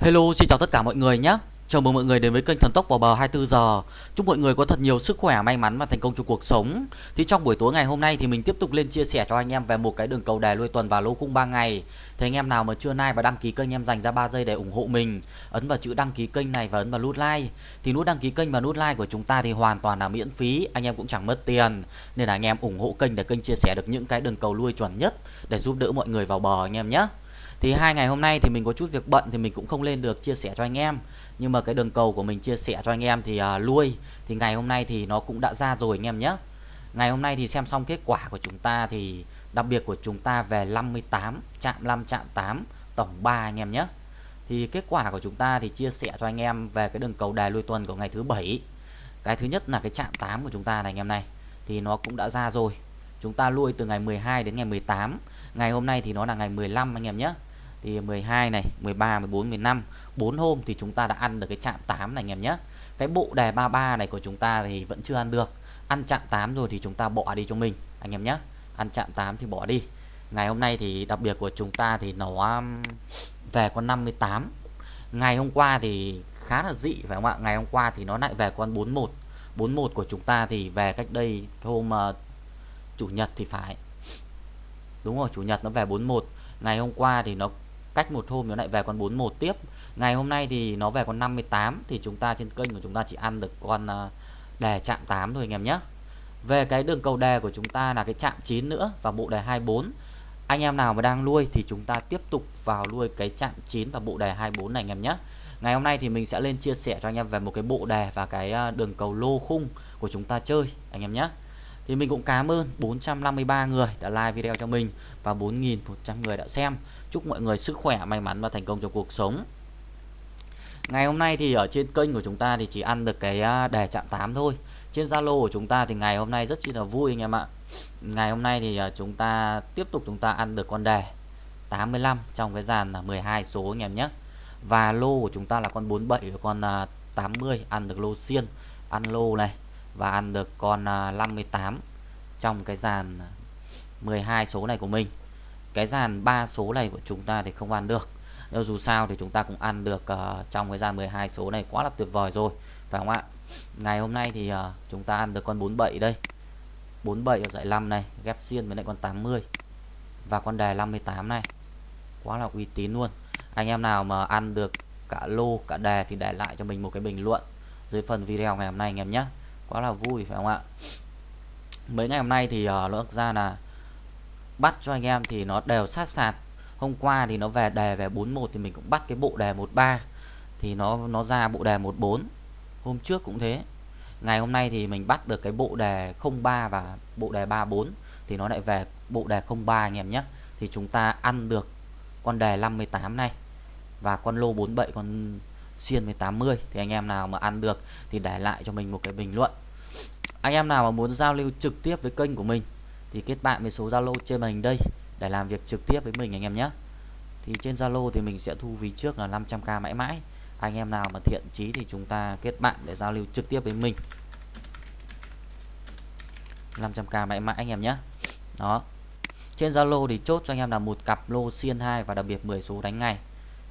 Hello, xin chào tất cả mọi người nhé. Chào mừng mọi người đến với kênh Thần Tốc vào bờ 24 giờ. Chúc mọi người có thật nhiều sức khỏe, may mắn và thành công trong cuộc sống. Thì trong buổi tối ngày hôm nay thì mình tiếp tục lên chia sẻ cho anh em về một cái đường cầu đề lui tuần và lô khung 3 ngày. Thì anh em nào mà chưa like và đăng ký kênh em dành ra 3 giây để ủng hộ mình, ấn vào chữ đăng ký kênh này và ấn vào nút like. Thì nút đăng ký kênh và nút like của chúng ta thì hoàn toàn là miễn phí, anh em cũng chẳng mất tiền. Nên là anh em ủng hộ kênh để kênh chia sẻ được những cái đường cầu lui chuẩn nhất để giúp đỡ mọi người vào bờ anh em nhé thì hai ngày hôm nay thì mình có chút việc bận thì mình cũng không lên được chia sẻ cho anh em. Nhưng mà cái đường cầu của mình chia sẻ cho anh em thì uh, lui. Thì ngày hôm nay thì nó cũng đã ra rồi anh em nhé. Ngày hôm nay thì xem xong kết quả của chúng ta thì đặc biệt của chúng ta về 58 chạm 5 chạm 8 tổng 3 anh em nhé. Thì kết quả của chúng ta thì chia sẻ cho anh em về cái đường cầu đài lui tuần của ngày thứ bảy. Cái thứ nhất là cái chạm 8 của chúng ta này anh em này. Thì nó cũng đã ra rồi. Chúng ta lui từ ngày 12 đến ngày 18 ngày hôm nay thì nó là ngày 15 anh em nhé thì 12 này 13 14 15 4 hôm thì chúng ta đã ăn được cái chạm 8 này anh em nhé. Cái bộ đề 33 này của chúng ta thì vẫn chưa ăn được. Ăn chạm 8 rồi thì chúng ta bỏ đi cho mình anh em nhé. Ăn chạm 8 thì bỏ đi. Ngày hôm nay thì đặc biệt của chúng ta thì nó um, về con 58 ngày hôm qua thì khá là dị phải không ạ? Ngày hôm qua thì nó lại về con 41 41 của chúng ta thì về cách đây hôm uh, chủ nhật thì phải. Đúng rồi chủ nhật nó về 41 ngày hôm qua thì nó cách một hôm nó lại về con 41 tiếp. Ngày hôm nay thì nó về con 58 thì chúng ta trên kênh của chúng ta chỉ ăn được con ờ, đề chạm 8 thôi anh em nhé. Về cái đường cầu đề của chúng ta là cái chạm 9 nữa và bộ đề 24 anh em nào mà đang nuôi thì chúng ta tiếp tục vào nuôi cái chạm 9 và bộ đề 24 này anh em nhé. Ngày hôm nay thì mình sẽ lên chia sẻ cho anh em về một cái bộ đề và cái ờ, đường cầu lô khung của chúng ta chơi anh em nhé thì mình cũng cảm ơn 453 người đã like video cho mình và 4.100 người đã xem. Chúc mọi người sức khỏe, may mắn và thành công trong cuộc sống. Ngày hôm nay thì ở trên kênh của chúng ta thì chỉ ăn được cái à, đề chạm 8 thôi. Trên Zalo của chúng ta thì ngày hôm nay rất chi là vui anh em ạ. Ngày hôm nay thì à, chúng ta tiếp tục chúng ta ăn được con đề 85 trong cái dàn là 12 số anh em nhé. Và lô của chúng ta là con 47 và con à, 80 ăn được lô xiên, ăn lô này và ăn được con à, 58 trong cái dàn 12 số này của mình. Cái dàn 3 số này của chúng ta thì không ăn được. Nhưng dù sao thì chúng ta cũng ăn được uh, trong cái dàn 12 số này quá là tuyệt vời rồi phải không ạ? Ngày hôm nay thì uh, chúng ta ăn được con 47 đây. 47 ở dãy 5 này ghép xiên với lại con 80 và con đề 58 này. Quá là uy tín luôn. Anh em nào mà ăn được cả lô cả đề thì để lại cho mình một cái bình luận dưới phần video ngày hôm nay anh em nhé quá là vui phải không ạ? Mấy ngày hôm nay thì uh, nó ra là bắt cho anh em thì nó đều sát sạt. Hôm qua thì nó về đề về 41 thì mình cũng bắt cái bộ đề 13 thì nó nó ra bộ đề 14 hôm trước cũng thế. Ngày hôm nay thì mình bắt được cái bộ đề 03 và bộ đề 34 thì nó lại về bộ đề 03 anh em nhé. Thì chúng ta ăn được con đề 58 này và con lô 47 con xiên 180 thì anh em nào mà ăn được thì để lại cho mình một cái bình luận. Anh em nào mà muốn giao lưu trực tiếp với kênh của mình thì kết bạn với số Zalo trên màn hình đây để làm việc trực tiếp với mình anh em nhé. Thì trên Zalo thì mình sẽ thu phí trước là 500k mãi mãi. Anh em nào mà thiện chí thì chúng ta kết bạn để giao lưu trực tiếp với mình. 500k mãi mãi anh em nhé. Đó. Trên Zalo thì chốt cho anh em là một cặp lô xiên 2 và đặc biệt 10 số đánh ngày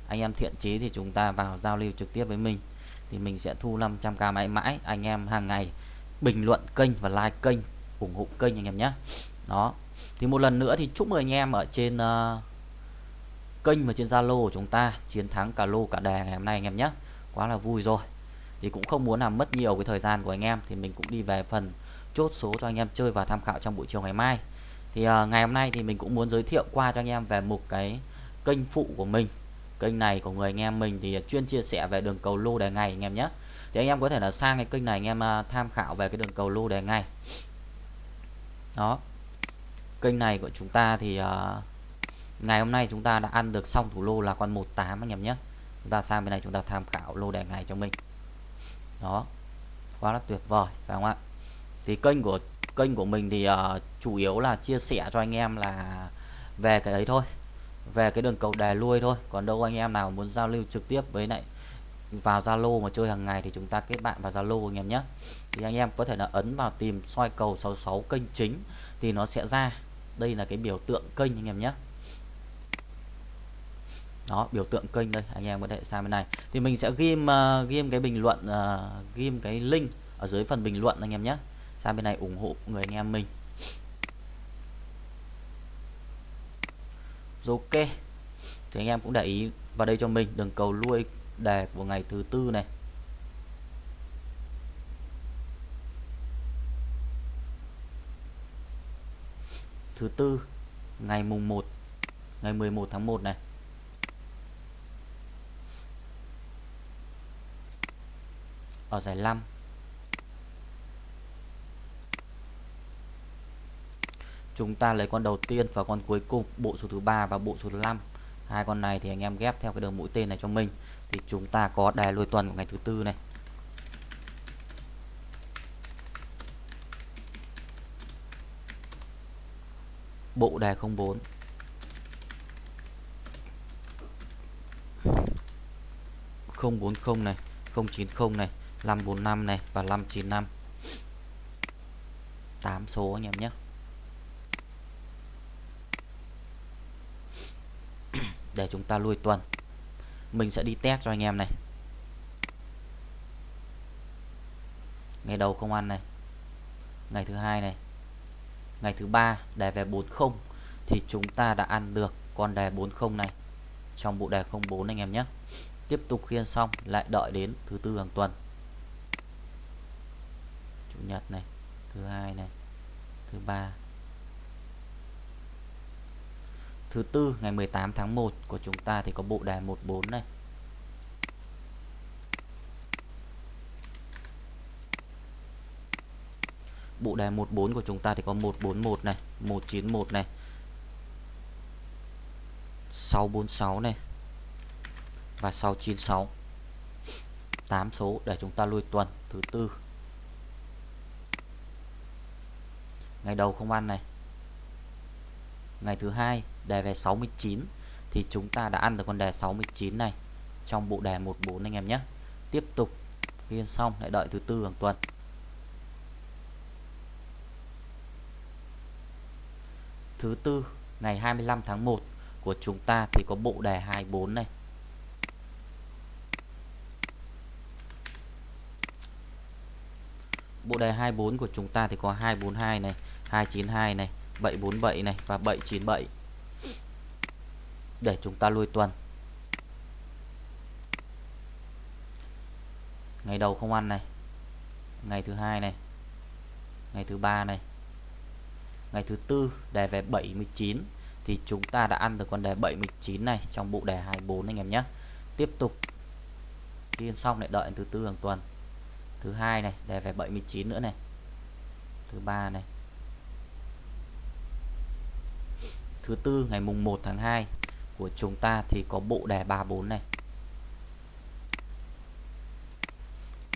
anh em thiện chí thì chúng ta vào giao lưu trực tiếp với mình. Thì mình sẽ thu 500k mãi mãi. Anh em hàng ngày bình luận kênh và like kênh ủng hộ kênh anh em nhé. Đó. Thì một lần nữa thì chúc mừng anh em ở trên uh, kênh và trên Zalo của chúng ta chiến thắng cả lô cả đề ngày hôm nay anh em nhé. Quá là vui rồi. Thì cũng không muốn làm mất nhiều cái thời gian của anh em thì mình cũng đi về phần chốt số cho anh em chơi và tham khảo trong buổi chiều ngày mai. Thì uh, ngày hôm nay thì mình cũng muốn giới thiệu qua cho anh em về một cái kênh phụ của mình kênh này của người anh em mình thì chuyên chia sẻ về đường cầu lô đề ngày anh em nhé. Thì anh em có thể là sang cái kênh này anh em à, tham khảo về cái đường cầu lô đề ngày. Đó. Kênh này của chúng ta thì uh, ngày hôm nay chúng ta đã ăn được xong thủ lô là con 18 anh em nhé. Chúng ta sang bên này chúng ta tham khảo lô đề ngày cho mình. Đó. Quá là tuyệt vời phải không ạ? Thì kênh của kênh của mình thì uh, chủ yếu là chia sẻ cho anh em là về cái ấy thôi về cái đường cầu đề lui thôi. Còn đâu anh em nào muốn giao lưu trực tiếp với lại vào Zalo mà chơi hàng ngày thì chúng ta kết bạn vào Zalo anh em nhé. Thì anh em có thể là ấn vào tìm soi cầu 66 kênh chính thì nó sẽ ra. Đây là cái biểu tượng kênh anh em nhé. Đó biểu tượng kênh đây anh em có thể sang bên này. Thì mình sẽ ghim uh, ghim cái bình luận uh, ghim cái link ở dưới phần bình luận anh em nhé. Sang bên này ủng hộ người anh em mình rồi ok. Thì anh em cũng để ý vào đây cho mình, đường cầu lui đề của ngày thứ tư này. Thứ tư, ngày mùng 1 ngày 11 tháng 1 này. Ở giải 5 chúng ta lấy con đầu tiên và con cuối cùng, bộ số thứ ba và bộ số thứ 5 hai con này thì anh em ghép theo cái đường mũi tên này cho mình. Thì chúng ta có đài lùi tuần của ngày thứ tư này. Bộ đề 04 040 này 090 này 545 này và 595 8 số anh em nhé. Để chúng ta lui tuần. Mình sẽ đi test cho anh em này. Ngày đầu không ăn này. Ngày thứ hai này. Ngày thứ ba đề về 40 thì chúng ta đã ăn được con đề 40 này. Trong bộ đề 04 anh em nhé. Tiếp tục khiên xong, lại đợi đến thứ tư hàng tuần. Chủ nhật này, thứ hai này, thứ ba. Thứ tư, ngày 18 tháng 1 của chúng ta thì có bộ đề 14 này. Bộ đề 14 của chúng ta thì có 141 này 191 này 646 này và 696 8 số để chúng ta lui tuần, thứ tư. Ngày đầu không ăn này. Ngày thứ hai đề về 69 thì chúng ta đã ăn được con đề 69 này. Trong bộ đề 14 anh em nhé. Tiếp tục ghi xong, lại đợi thứ tư hàng tuần. Thứ tư, ngày 25 tháng 1 của chúng ta thì có bộ đề 24 này. Bộ đề 24 của chúng ta thì có 242 này 292 này 747 này và 797 để chúng ta lui tuần. Ngày đầu không ăn này. Ngày thứ hai này. Ngày thứ ba này. Ngày thứ tư, đề về 79 thì chúng ta đã ăn được con đề 79 này trong bộ đề 24 anh em nhé. Tiếp tục. Ghi xong lại đợi thứ tư hàng tuần. Thứ hai này, đề về 79 nữa này. Thứ ba này. Thứ tư, ngày mùng 1 tháng 2 của chúng ta thì có bộ đề 34 này.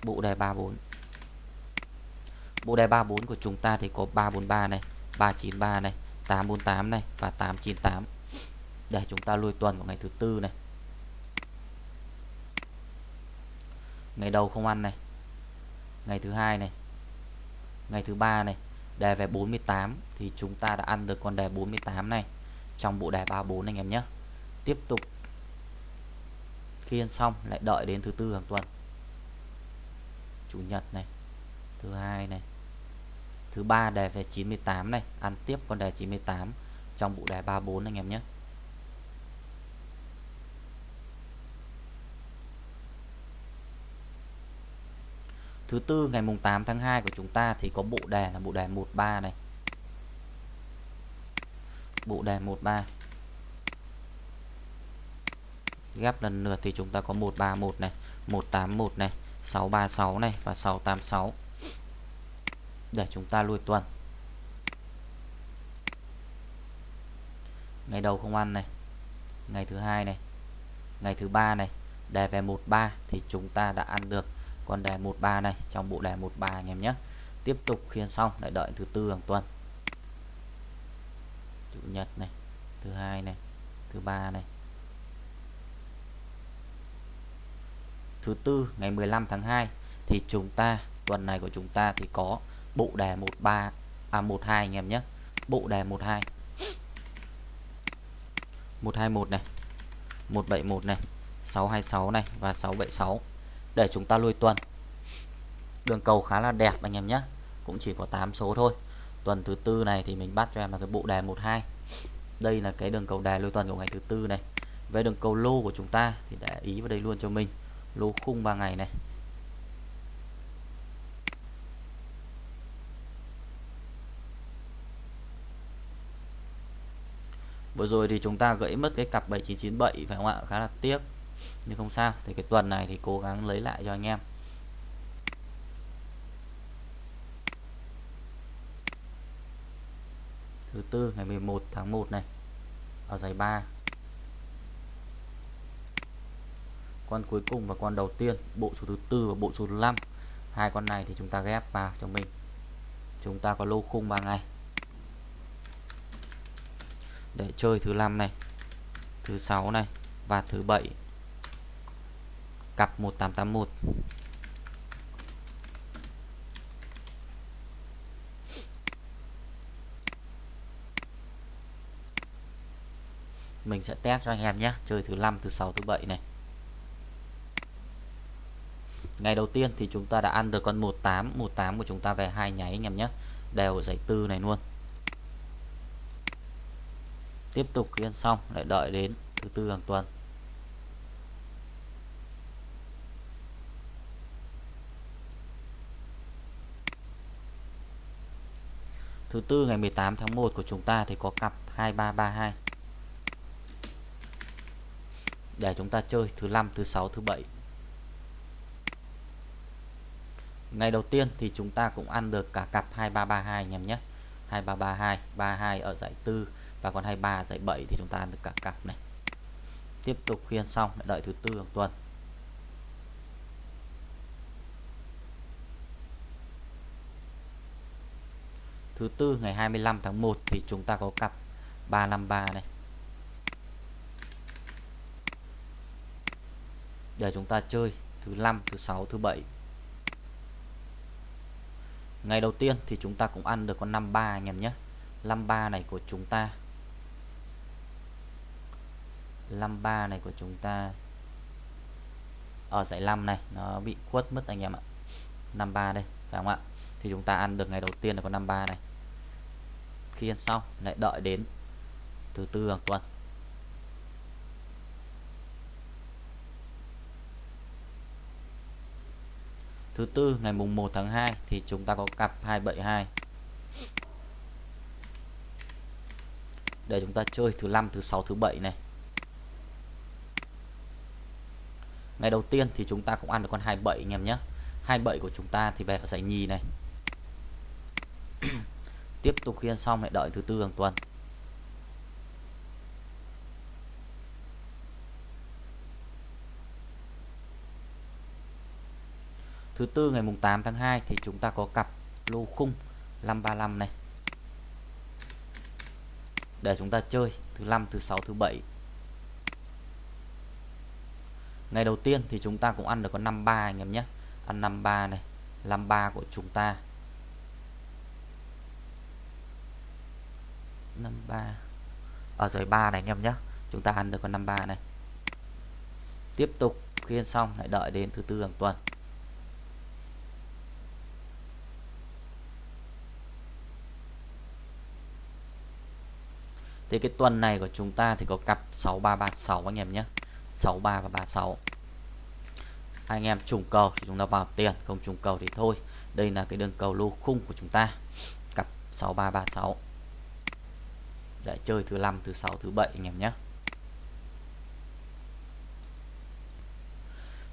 Bộ đề 34 bộ đề 34 của chúng ta thì có 343 này 393 này 848 này và 898 để chúng ta lui tuần vào ngày thứ tư này. Ngày đầu không ăn này. Ngày thứ hai này. Ngày thứ ba này. Đề về 48 thì chúng ta đã ăn được con đề 48 này trong bộ đề 34 anh em nhé tiếp tục. Khi xong, lại đợi đến thứ tư hàng tuần. Chủ nhật này, thứ hai này, thứ ba đề về 98 này, ăn tiếp con đề 98 trong bộ đề 34 anh em nhé. Thứ tư, ngày mùng 8 tháng 2 của chúng ta thì có bộ đề là bộ đề 13 này. Bộ đề 13 ghép lần lượt thì chúng ta có 131 này 181 này 636 này và 686 để chúng ta lui tuần. Ngày đầu không ăn này, ngày thứ hai này, ngày thứ ba này. Đề về 13 thì chúng ta đã ăn được. Con đề 13 này, trong bộ đề 13 anh em nhé. Tiếp tục khiên xong, lại đợi thứ tư hàng tuần. Chủ nhật này, thứ hai này, thứ ba này. Thứ tư, ngày 15 tháng 2 thì chúng ta, tuần này của chúng ta thì có bộ đề 13 à 12 anh em nhé. Bộ đề 12 121 này 171 này 626 này và 676 để chúng ta lui tuần. Đường cầu khá là đẹp anh em nhé. Cũng chỉ có 8 số thôi. Tuần thứ tư này thì mình bắt cho em là cái bộ đề 12 đây là cái đường cầu đề lui tuần của ngày thứ tư này. Về đường cầu lô của chúng ta thì để ý vào đây luôn cho mình lô khung 3 ngày này. Vừa rồi thì chúng ta gãy mất cái cặp 7997 phải không ạ? Khá là tiếc. Nhưng không sao, thì cái tuần này thì cố gắng lấy lại cho anh em. Thứ tư, ngày 11 tháng 1 này. Ở giải 3 con cuối cùng và con đầu tiên, bộ số thứ tư và bộ số thứ 5 hai con này thì chúng ta ghép vào cho mình. Chúng ta có lô khung 3 ngày. Để chơi thứ năm này, thứ sáu này và thứ bảy. Cặp 1881 mình sẽ test cho anh em nhé. Chơi thứ năm, thứ sáu, thứ bảy này ngày đầu tiên thì chúng ta đã ăn được con 18 18 của chúng ta về hai nháy anh em nhé. Đều ở dãy tư này luôn. Tiếp tục khi ăn xong, lại đợi đến thứ tư hàng tuần. Thứ tư ngày 18 tháng 1 của chúng ta thì có cặp 2332 để chúng ta chơi thứ năm, thứ sáu, thứ bảy. Ngày đầu tiên thì chúng ta cũng ăn được cả cặp 2332 anh em nhé. 2332 32 ở giải tư và còn 23 giải 7 thì chúng ta ăn được cả cặp này. Tiếp tục khiên xong lại đợi thứ tư hàng tuần. Thứ tư ngày 25 tháng 1 thì chúng ta có cặp 353 này. Để chúng ta chơi thứ năm, thứ sáu, thứ bảy ngày đầu tiên thì chúng ta cũng ăn được con 53 anh em nhé. 53 này của chúng ta. 53 này của chúng ta. Ở giải 5 này, nó bị khuất mất anh em ạ. 53 đây, phải không ạ? Thì chúng ta ăn được ngày đầu tiên là con 53 này. Khi ăn xong, lại đợi đến thứ tư hàng tuần. Thứ tư, ngày mùng 1 tháng 2 thì chúng ta có cặp 272 để chúng ta chơi thứ năm, thứ sáu, thứ bảy này. Ngày đầu tiên thì chúng ta cũng ăn được con 27 anh em nhé. 27 của chúng ta thì về ở giải nhì này. Tiếp tục khiên xong lại đợi thứ tư hàng tuần. Thứ tư ngày mùng 8 tháng 2 thì chúng ta có cặp lô khung 535 này. Để chúng ta chơi thứ năm, thứ sáu, thứ bảy. Ngày đầu tiên thì chúng ta cũng ăn được con 53 anh em nhé. Ăn 53 này 53 của chúng ta. 53 ở dưới 3 này anh em nhé. Chúng ta ăn được con 53 này. Tiếp tục khiên xong, lại đợi đến thứ tư hàng tuần. Thì cái tuần này của chúng ta thì có cặp 6336 anh em nhé. 63 và 36 anh em trùng cầu thì chúng ta vào tiền, không trùng cầu thì thôi. Đây là cái đường cầu lô khung của chúng ta. Cặp 6336 để chơi thứ năm, thứ sáu, thứ bảy anh em nhé.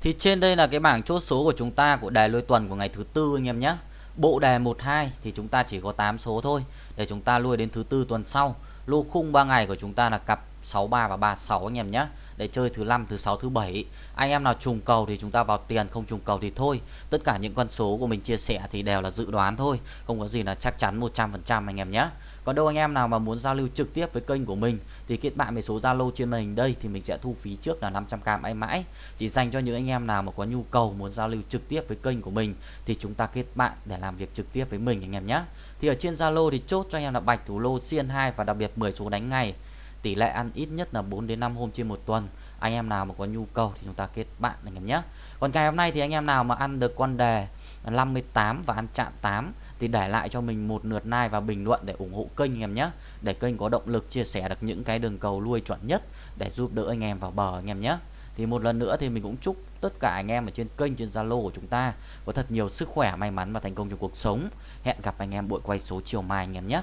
Thì trên đây là cái bảng chốt số của chúng ta, của đề lôi tuần của ngày thứ tư anh em nhé. Bộ đề 12 thì chúng ta chỉ có 8 số thôi. Để chúng ta lui đến thứ tư tuần sau lô khung 3 ngày của chúng ta là cặp 63 và 36 anh em nhé. Để chơi thứ năm, thứ sáu, thứ bảy. Anh em nào trùng cầu thì chúng ta vào tiền, không trùng cầu thì thôi. Tất cả những con số của mình chia sẻ thì đều là dự đoán thôi. Không có gì là chắc chắn 100% anh em nhé. Còn đâu anh em nào mà muốn giao lưu trực tiếp với kênh của mình, thì kết bạn với số Zalo trên màn hình đây thì mình sẽ thu phí trước là 500k mãi mãi. Chỉ dành cho những anh em nào mà có nhu cầu muốn giao lưu trực tiếp với kênh của mình thì chúng ta kết bạn để làm việc trực tiếp với mình anh em nhé. Thì ở trên Zalo thì chốt cho anh em là bạch thủ lô, xiên 2 và đặc biệt 10 số đánh ngày tỷ lệ ăn ít nhất là 4 đến 5 hôm trên một tuần. Anh em nào mà có nhu cầu thì chúng ta kết bạn, anh em nhé. Còn ngày hôm nay thì anh em nào mà ăn được con đề 58 và ăn chạm 8 thì để lại cho mình một lượt like và bình luận để ủng hộ kênh, anh em nhé. Để kênh có động lực chia sẻ được những cái đường cầu lui chuẩn nhất để giúp đỡ anh em vào bờ, anh em nhé. Thì một lần nữa thì mình cũng chúc tất cả anh em ở trên kênh, trên Zalo của chúng ta có thật nhiều sức khỏe, may mắn và thành công trong cuộc sống. Hẹn gặp anh em buổi quay số chiều mai, anh em nhé.